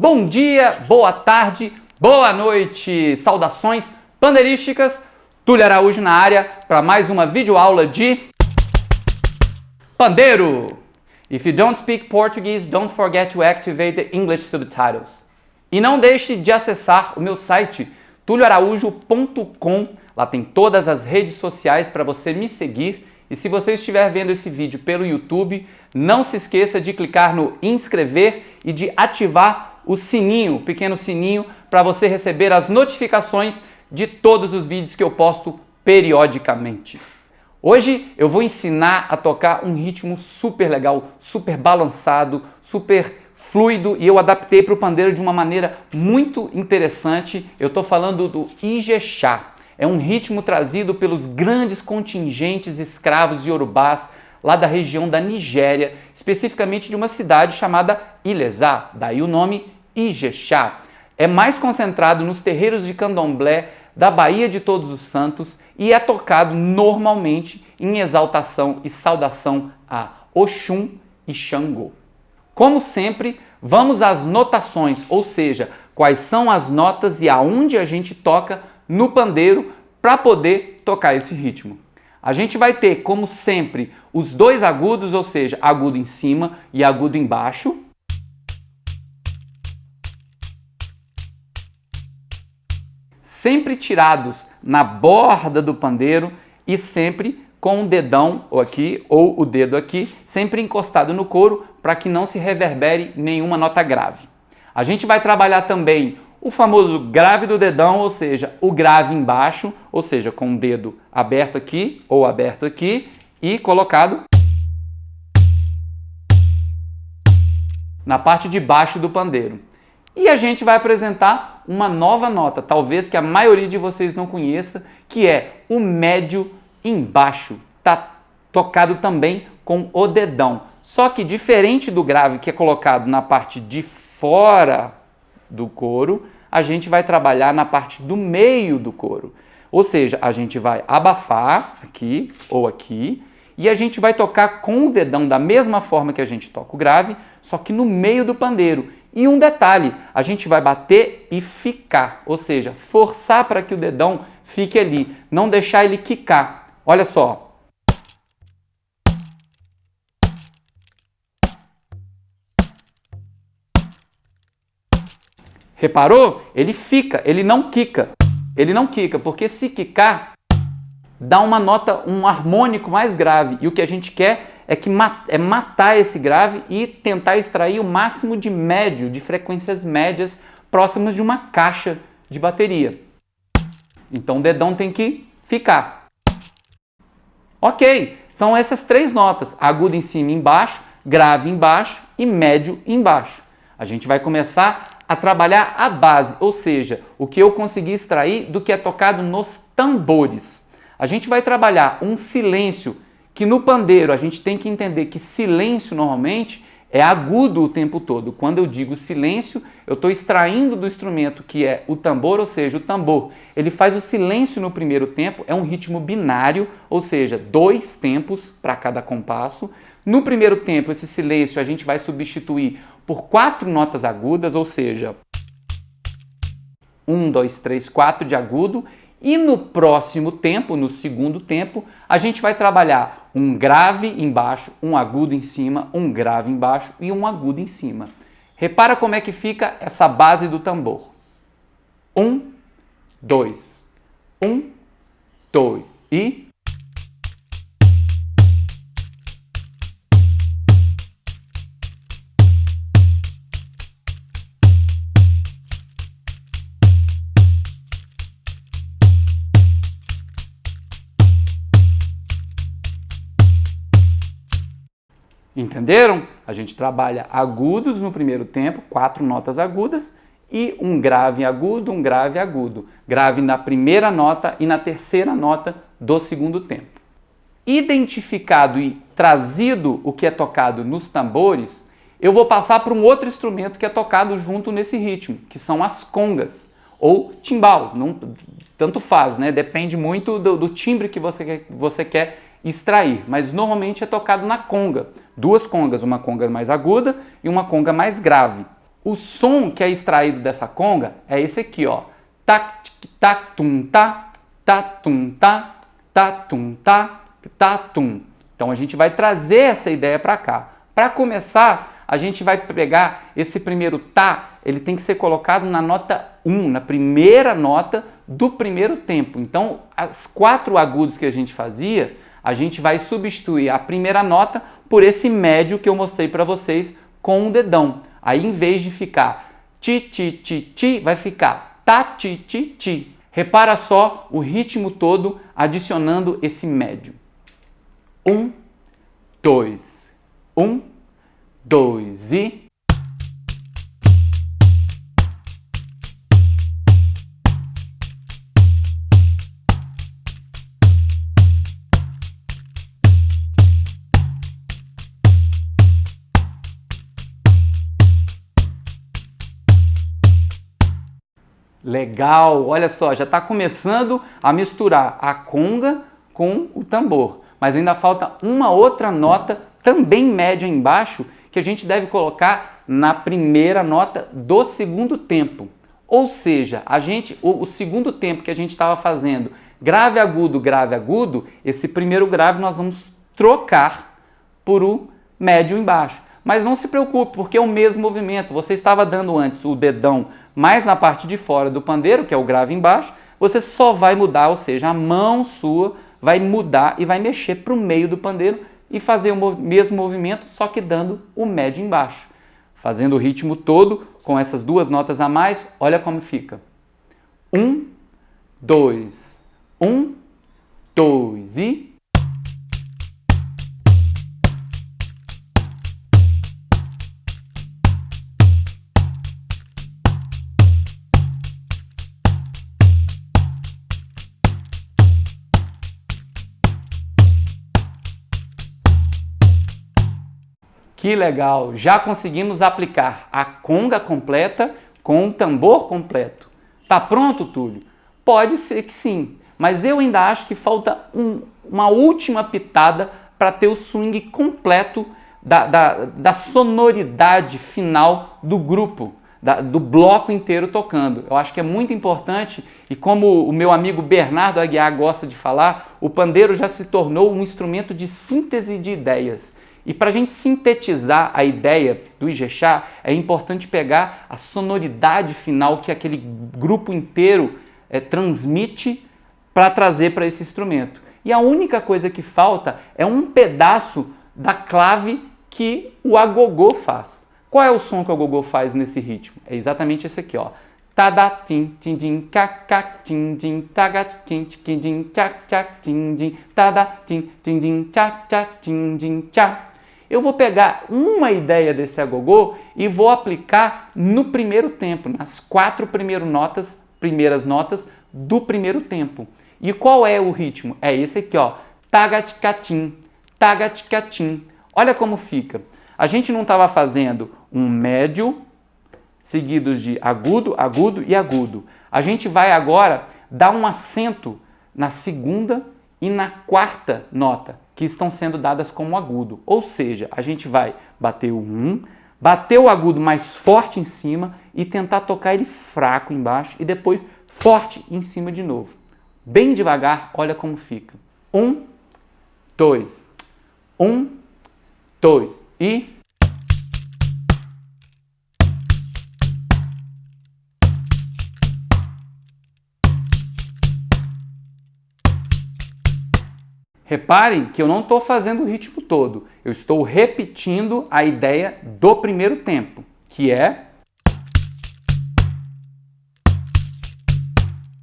Bom dia, boa tarde, boa noite, saudações pandeirísticas. Túlio Araújo na área para mais uma videoaula de pandeiro. If you don't speak Portuguese, don't forget to activate the English subtitles. E não deixe de acessar o meu site tulioaraújo.com. Lá tem todas as redes sociais para você me seguir. E se você estiver vendo esse vídeo pelo YouTube, não se esqueça de clicar no inscrever e de ativar o sininho, o pequeno sininho, para você receber as notificações de todos os vídeos que eu posto periodicamente. Hoje eu vou ensinar a tocar um ritmo super legal, super balançado, super fluido e eu adaptei para o pandeiro de uma maneira muito interessante. Eu estou falando do Ijexá. É um ritmo trazido pelos grandes contingentes escravos iorubás lá da região da Nigéria, especificamente de uma cidade chamada Ilesá, daí o nome Ijexá. É mais concentrado nos terreiros de candomblé da Baía de Todos os Santos e é tocado normalmente em exaltação e saudação a Oxum e Xangô. Como sempre, vamos às notações, ou seja, quais são as notas e aonde a gente toca no pandeiro para poder tocar esse ritmo. A gente vai ter, como sempre, os dois agudos, ou seja, agudo em cima e agudo embaixo, sempre tirados na borda do pandeiro e sempre com o dedão aqui ou o dedo aqui, sempre encostado no couro para que não se reverbere nenhuma nota grave. A gente vai trabalhar também o famoso grave do dedão, ou seja, o grave embaixo, ou seja, com o dedo aberto aqui ou aberto aqui e colocado na parte de baixo do pandeiro. E a gente vai apresentar uma nova nota, talvez que a maioria de vocês não conheça, que é o médio embaixo. Tá tocado também com o dedão. Só que diferente do grave que é colocado na parte de fora do couro, a gente vai trabalhar na parte do meio do couro. Ou seja, a gente vai abafar aqui ou aqui e a gente vai tocar com o dedão da mesma forma que a gente toca o grave, só que no meio do pandeiro. E um detalhe, a gente vai bater e ficar, ou seja, forçar para que o dedão fique ali, não deixar ele quicar. Olha só. Reparou? Ele fica, ele não quica. Ele não quica, porque se quicar, dá uma nota, um harmônico mais grave. E o que a gente quer é, que é matar esse grave e tentar extrair o máximo de médio, de frequências médias próximas de uma caixa de bateria. Então o dedão tem que ficar. Ok, são essas três notas, agudo em cima e embaixo, grave embaixo e médio embaixo. A gente vai começar a trabalhar a base, ou seja, o que eu consegui extrair do que é tocado nos tambores. A gente vai trabalhar um silêncio que no pandeiro a gente tem que entender que silêncio normalmente é agudo o tempo todo. Quando eu digo silêncio, eu estou extraindo do instrumento que é o tambor, ou seja, o tambor. Ele faz o silêncio no primeiro tempo, é um ritmo binário, ou seja, dois tempos para cada compasso. No primeiro tempo, esse silêncio a gente vai substituir por quatro notas agudas, ou seja, um, dois, três, quatro de agudo, e no próximo tempo, no segundo tempo, a gente vai trabalhar um grave embaixo, um agudo em cima, um grave embaixo e um agudo em cima. Repara como é que fica essa base do tambor. Um, dois, um, dois e Entenderam? A gente trabalha agudos no primeiro tempo, quatro notas agudas, e um grave agudo, um grave agudo. Grave na primeira nota e na terceira nota do segundo tempo. Identificado e trazido o que é tocado nos tambores, eu vou passar para um outro instrumento que é tocado junto nesse ritmo, que são as congas, ou timbal, não, tanto faz, né? depende muito do, do timbre que você, você quer extrair, mas normalmente é tocado na conga. Duas congas, uma conga mais aguda e uma conga mais grave. O som que é extraído dessa conga é esse aqui, ó. Tac, tac, tum, tá, tá, tum, tá, tá, tum, tá, tá, tum. Então a gente vai trazer essa ideia para cá. Para começar, a gente vai pegar esse primeiro tá, ele tem que ser colocado na nota 1, na primeira nota do primeiro tempo. Então, as quatro agudos que a gente fazia, a gente vai substituir a primeira nota por esse médio que eu mostrei para vocês com o dedão. Aí, em vez de ficar ti, ti, ti, ti, vai ficar ta, ti, ti, ti. Repara só o ritmo todo adicionando esse médio. Um, dois, um, dois e... Legal, olha só, já está começando a misturar a conga com o tambor. Mas ainda falta uma outra nota, também média embaixo, que a gente deve colocar na primeira nota do segundo tempo. Ou seja, a gente, o, o segundo tempo que a gente estava fazendo, grave agudo, grave agudo, esse primeiro grave nós vamos trocar por o médio embaixo. Mas não se preocupe, porque é o mesmo movimento. Você estava dando antes o dedão mais na parte de fora do pandeiro, que é o grave embaixo, você só vai mudar, ou seja, a mão sua vai mudar e vai mexer para o meio do pandeiro e fazer o mesmo movimento, só que dando o médio embaixo. Fazendo o ritmo todo com essas duas notas a mais, olha como fica. Um, dois, um, dois e... Que legal! Já conseguimos aplicar a conga completa com o tambor completo. Tá pronto, Túlio? Pode ser que sim, mas eu ainda acho que falta um, uma última pitada para ter o swing completo da, da, da sonoridade final do grupo, da, do bloco inteiro tocando. Eu acho que é muito importante e como o meu amigo Bernardo Aguiar gosta de falar, o pandeiro já se tornou um instrumento de síntese de ideias. E para a gente sintetizar a ideia do Ijexá, é importante pegar a sonoridade final que aquele grupo inteiro é, transmite para trazer para esse instrumento. E a única coisa que falta é um pedaço da clave que o agogô faz. Qual é o som que o agogô faz nesse ritmo? É exatamente esse aqui, ó. Tada tim tim tim tagat tim tim tchak tim tim tim tchak tchak tim eu vou pegar uma ideia desse agogô e vou aplicar no primeiro tempo, nas quatro primeiras notas, primeiras notas do primeiro tempo. E qual é o ritmo? É esse aqui, ó. Tagatikatim, tagatikatim. Olha como fica. A gente não estava fazendo um médio, seguidos de agudo, agudo e agudo. A gente vai agora dar um acento na segunda e na quarta nota, que estão sendo dadas como agudo. Ou seja, a gente vai bater o 1, bater o agudo mais forte em cima e tentar tocar ele fraco embaixo e depois forte em cima de novo. Bem devagar, olha como fica. Um, dois, um, dois e... Reparem que eu não estou fazendo o ritmo todo, eu estou repetindo a ideia do primeiro tempo, que é...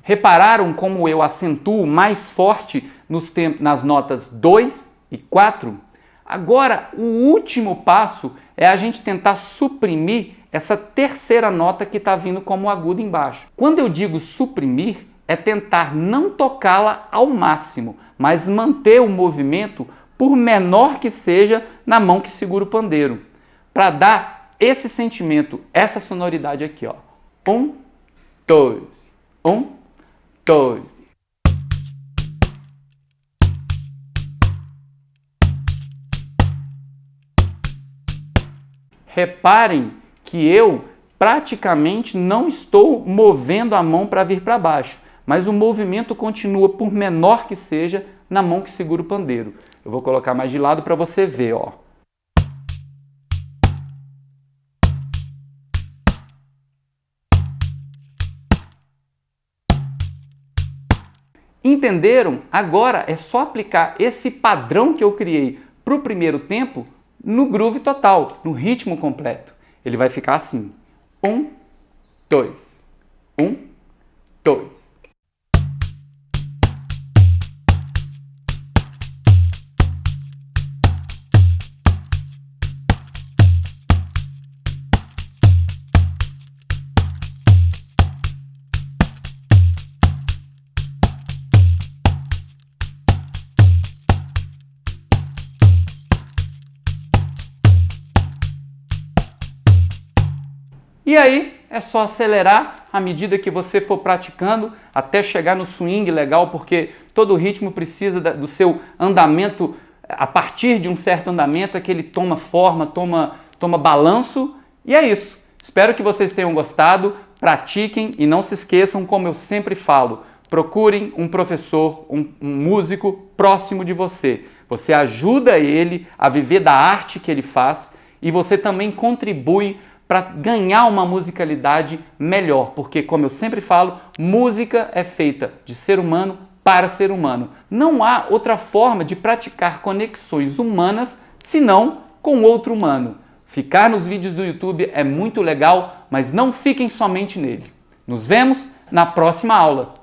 Repararam como eu acentuo mais forte nos nas notas 2 e 4? Agora, o último passo é a gente tentar suprimir essa terceira nota que está vindo como agudo embaixo. Quando eu digo suprimir, é tentar não tocá-la ao máximo, mas manter o movimento, por menor que seja, na mão que segura o pandeiro, para dar esse sentimento, essa sonoridade aqui. Ó. Um, dois, um, dois. Reparem que eu praticamente não estou movendo a mão para vir para baixo, mas o movimento continua, por menor que seja, na mão que segura o pandeiro. Eu vou colocar mais de lado para você ver, ó. Entenderam? Agora é só aplicar esse padrão que eu criei para o primeiro tempo no groove total, no ritmo completo. Ele vai ficar assim. Um, dois. Um, dois. E aí é só acelerar à medida que você for praticando até chegar no swing legal, porque todo ritmo precisa do seu andamento, a partir de um certo andamento é que ele toma forma, toma, toma balanço e é isso. Espero que vocês tenham gostado, pratiquem e não se esqueçam, como eu sempre falo, procurem um professor, um, um músico próximo de você. Você ajuda ele a viver da arte que ele faz e você também contribui para ganhar uma musicalidade melhor, porque, como eu sempre falo, música é feita de ser humano para ser humano. Não há outra forma de praticar conexões humanas senão com outro humano. Ficar nos vídeos do YouTube é muito legal, mas não fiquem somente nele. Nos vemos na próxima aula.